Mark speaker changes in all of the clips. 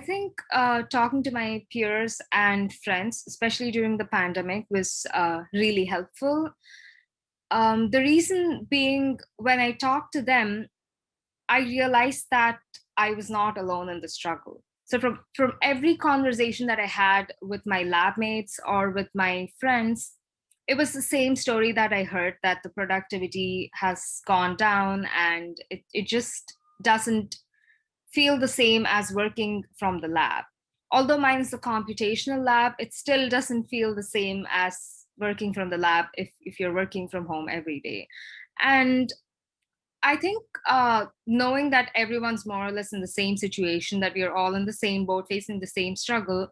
Speaker 1: think uh, talking to my peers and friends, especially during the pandemic, was uh, really helpful. Um, the reason being, when I talked to them, I realized that I was not alone in the struggle. So from, from every conversation that I had with my lab mates or with my friends, it was the same story that I heard that the productivity has gone down and it, it just doesn't feel the same as working from the lab. Although mine is a computational lab, it still doesn't feel the same as working from the lab if, if you're working from home every day. And I think uh, knowing that everyone's more or less in the same situation, that we are all in the same boat, facing the same struggle,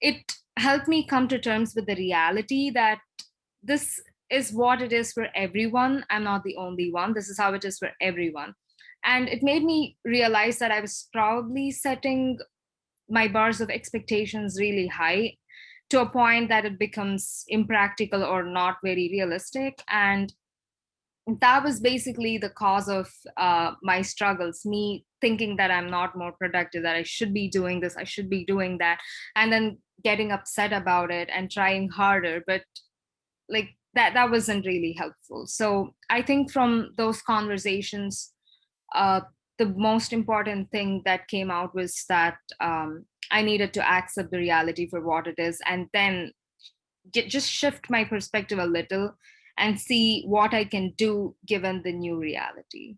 Speaker 1: it helped me come to terms with the reality that this is what it is for everyone. I'm not the only one. This is how it is for everyone. And it made me realize that I was probably setting my bars of expectations really high to a point that it becomes impractical or not very realistic. And that was basically the cause of uh, my struggles, me thinking that I'm not more productive, that I should be doing this, I should be doing that, and then getting upset about it and trying harder. But like that, that wasn't really helpful. So I think from those conversations, uh, the most important thing that came out was that um, I needed to accept the reality for what it is and then get, just shift my perspective a little and see what I can do given the new reality.